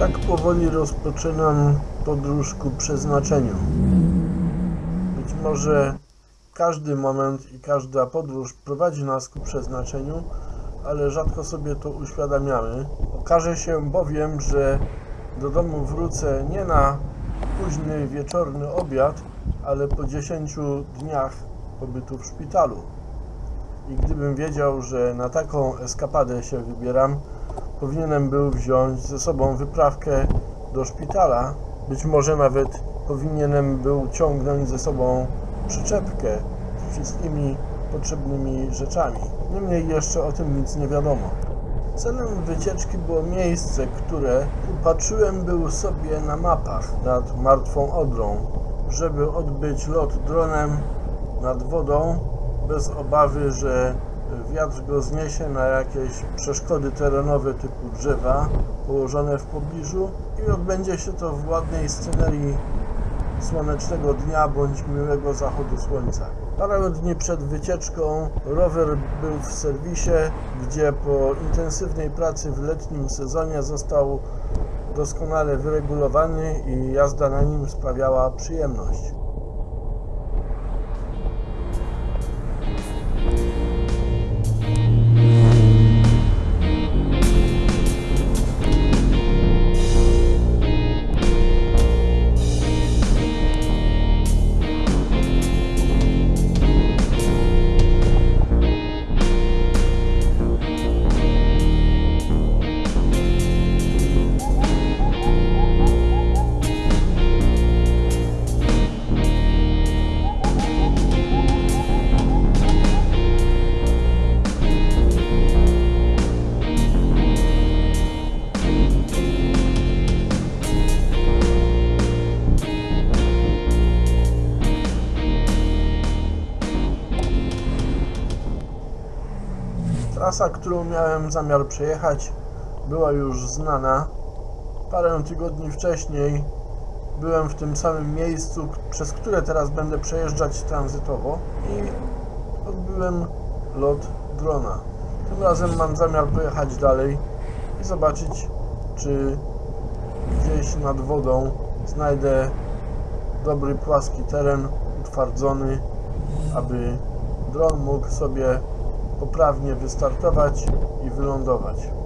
Tak powoli rozpoczynam podróż ku przeznaczeniu. Być może każdy moment i każda podróż prowadzi nas ku przeznaczeniu, ale rzadko sobie to uświadamiamy. Okaże się bowiem, że do domu wrócę nie na późny wieczorny obiad, ale po 10 dniach pobytu w szpitalu. I gdybym wiedział, że na taką eskapadę się wybieram, powinienem był wziąć ze sobą wyprawkę do szpitala. Być może nawet powinienem był ciągnąć ze sobą przyczepkę z wszystkimi potrzebnymi rzeczami. Niemniej jeszcze o tym nic nie wiadomo. Celem wycieczki było miejsce, które upatrzyłem był sobie na mapach nad Martwą Odrą, żeby odbyć lot dronem nad wodą bez obawy, że wiatr go zniesie na jakieś przeszkody terenowe typu drzewa położone w pobliżu i odbędzie się to w ładnej scenerii słonecznego dnia bądź miłego zachodu słońca. Parę dni przed wycieczką rower był w serwisie, gdzie po intensywnej pracy w letnim sezonie został doskonale wyregulowany i jazda na nim sprawiała przyjemność. Trasa, którą miałem zamiar przejechać, była już znana. Parę tygodni wcześniej byłem w tym samym miejscu, przez które teraz będę przejeżdżać tranzytowo i odbyłem lot drona. Tym razem mam zamiar pojechać dalej i zobaczyć, czy gdzieś nad wodą znajdę dobry płaski teren, utwardzony, aby dron mógł sobie poprawnie wystartować i wylądować.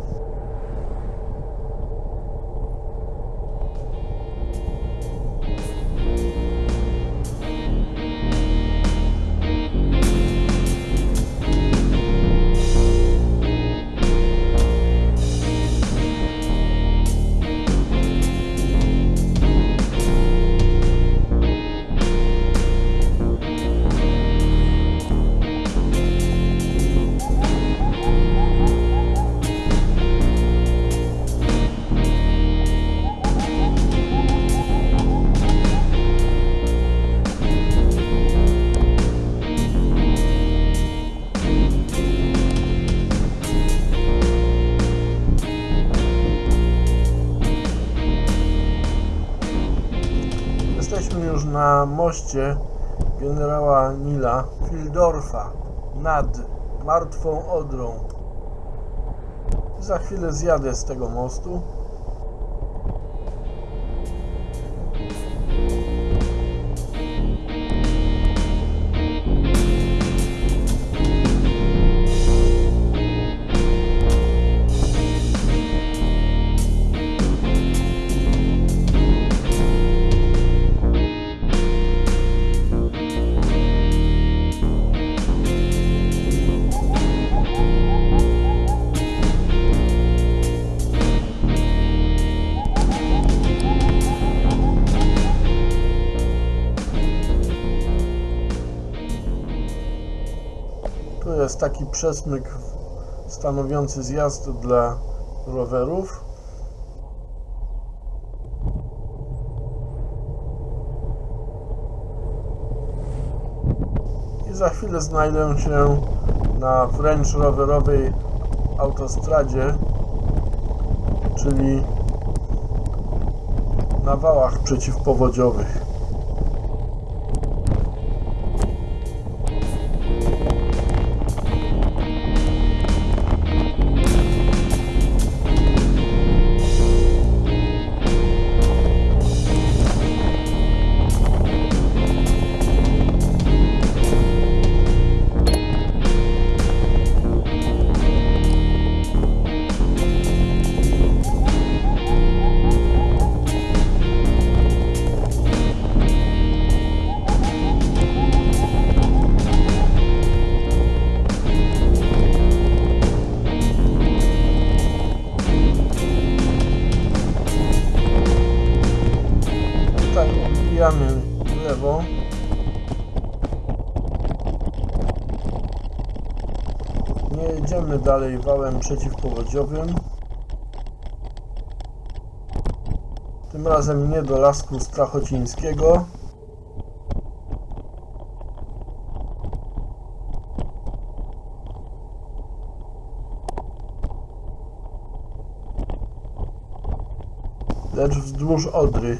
Moście generała Nila Fildorfa nad Martwą Odrą. Za chwilę zjadę z tego mostu. Jest taki przesmyk stanowiący zjazd dla rowerów. I za chwilę znajdę się na wręcz rowerowej autostradzie, czyli na wałach przeciwpowodziowych. Jedziemy dalej wałem przeciwpowodziowym. Tym razem nie do Lasku Strachocińskiego. Lecz wzdłuż Odry.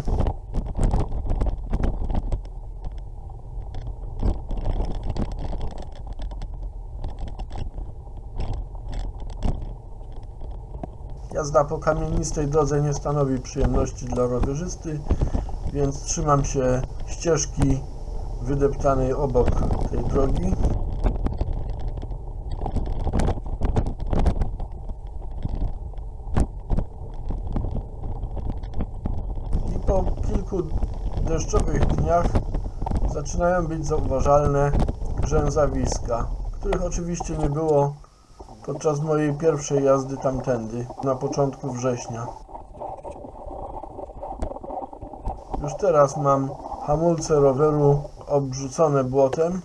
Jazda po kamienistej drodze nie stanowi przyjemności dla rowerzysty, więc trzymam się ścieżki wydeptanej obok tej drogi. I po kilku deszczowych dniach zaczynają być zauważalne grzęzawiska, których oczywiście nie było podczas mojej pierwszej jazdy tamtędy, na początku września. Już teraz mam hamulce roweru obrzucone błotem,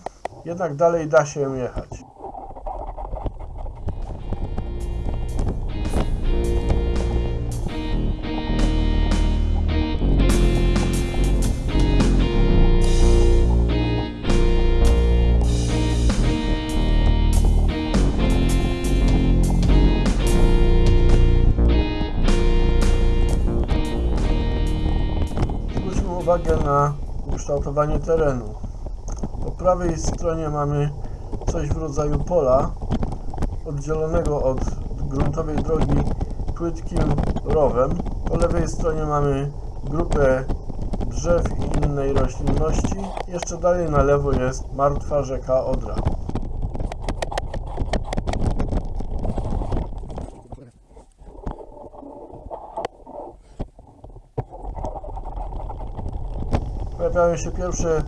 jednak dalej da się jechać. Ukształtowanie terenu. Po prawej stronie mamy coś w rodzaju pola, oddzielonego od gruntowej drogi płytkim rowem. Po lewej stronie mamy grupę drzew i innej roślinności. Jeszcze dalej na lewo jest martwa rzeka Odra. Pojawiają się pierwsze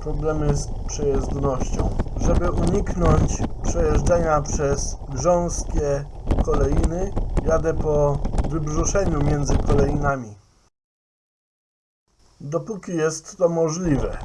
problemy z przejezdnością. Żeby uniknąć przejeżdżania przez grząskie kolejny, jadę po wybrzuszeniu między kolejnami. Dopóki jest to możliwe.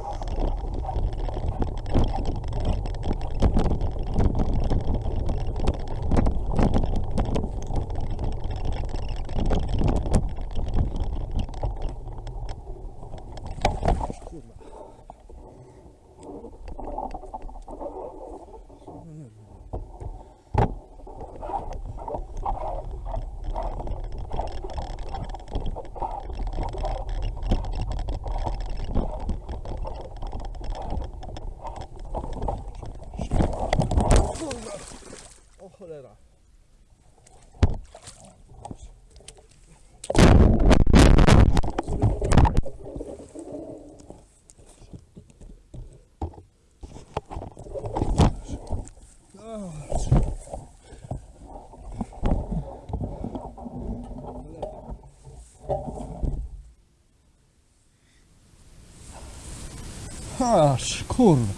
Aż, kurwa.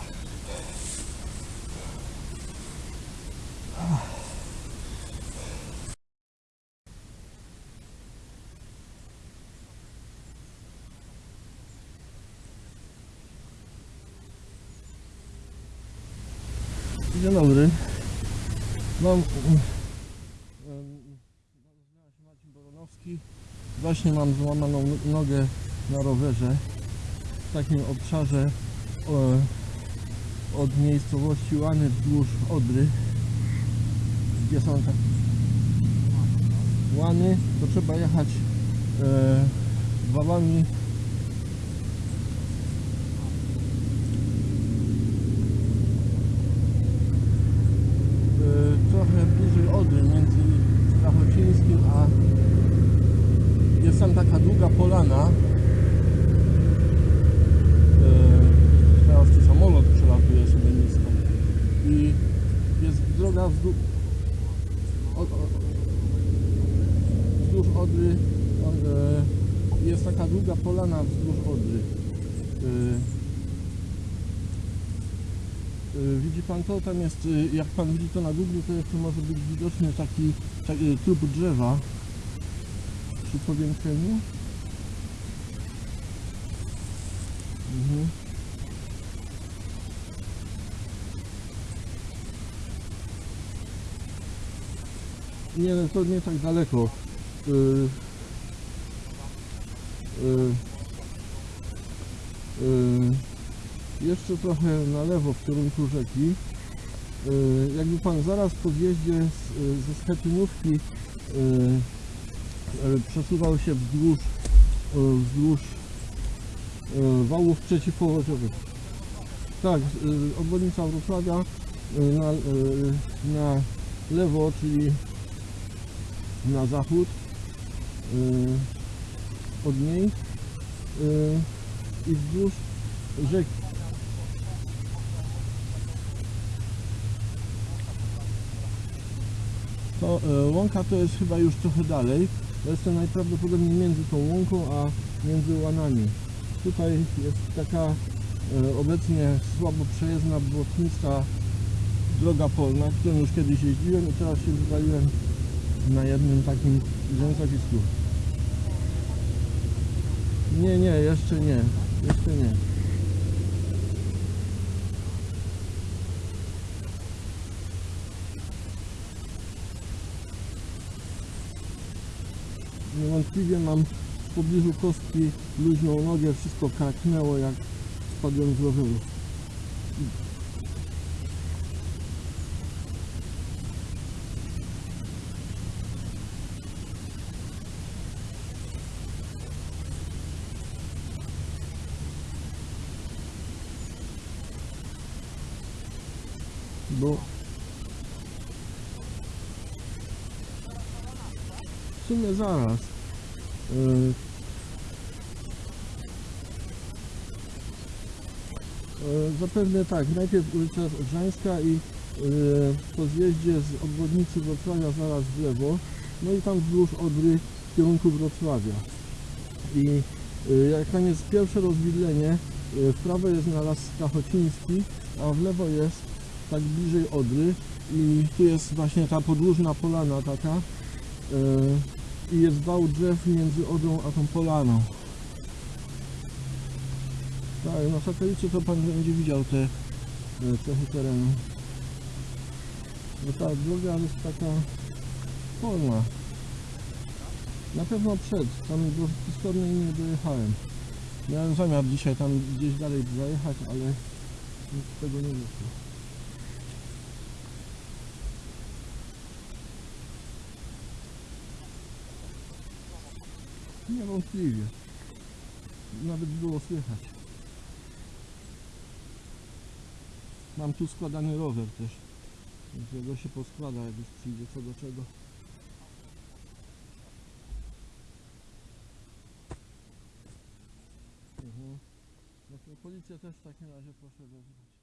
Dzień dobry. Mam... Nazywam się Marcin Boronowski. Właśnie mam złamaną nogę na rowerze w takim obszarze od miejscowości Łany wzdłuż Odry. Gdzie są te Łany to trzeba jechać e, wałami e, trochę bliżej Odry między Strachocińskim a jest tam taka długa polana e, teraz tu sobie i jest droga wzdłuż od, od, Odry jest taka długa polana wzdłuż Odry e, e, widzi pan to? Tam jest, e, jak pan widzi to na Google, to jeszcze może być widoczny taki, taki trup drzewa przy powiększeniu mhm. Nie, to nie tak daleko. Y, y, y, jeszcze trochę na lewo w kierunku rzeki. Y, jakby pan zaraz po zjeździe z, ze Schetynówki y, y, przesuwał się wzdłuż, y, wzdłuż y, wałów przeciwpowodziowych. Tak, obwodnica Wrocławia na, na lewo, czyli na zachód y, od niej y, i wzdłuż rzeki. To y, łąka to jest chyba już trochę dalej. To jest to najprawdopodobniej między tą łąką a między łanami. Tutaj jest taka y, obecnie słabo przejezdna błotnista droga polna, którą już kiedyś jeździłem i teraz się wywaliłem na jednym takim wiązalisku. Nie, nie, jeszcze nie. Jeszcze nie. Niewątpliwie mam w pobliżu kostki luźną nogę, wszystko kraknęło jak spadłem z roweru. Bo w sumie zaraz. Yy, yy, Zapewne tak, najpierw ulica Odrzańska i yy, po zjeździe z obwodnicy Wrocławia zaraz w lewo, no i tam wzdłuż Odry w kierunku Wrocławia. I jak tam jest pierwsze rozwidlenie, w prawo jest na las Stachociński, a w lewo jest tak bliżej Odry i tu jest właśnie ta podłużna polana taka yy, i jest wał drzew między Odrą a tą polaną. Tak, na satelicie to pan będzie widział te e, cechy terenu. No ta droga jest taka polna. Na pewno przed, tam do Pistornej nie dojechałem. Miałem zamiar dzisiaj tam gdzieś dalej zajechać, ale nic z tego nie wyszło. Niewątpliwie. Nawet było słychać. Mam tu składany rower też. Więc go się poskłada, jak już przyjdzie co do czego. Mhm. No to też w takim razie proszę wezwać.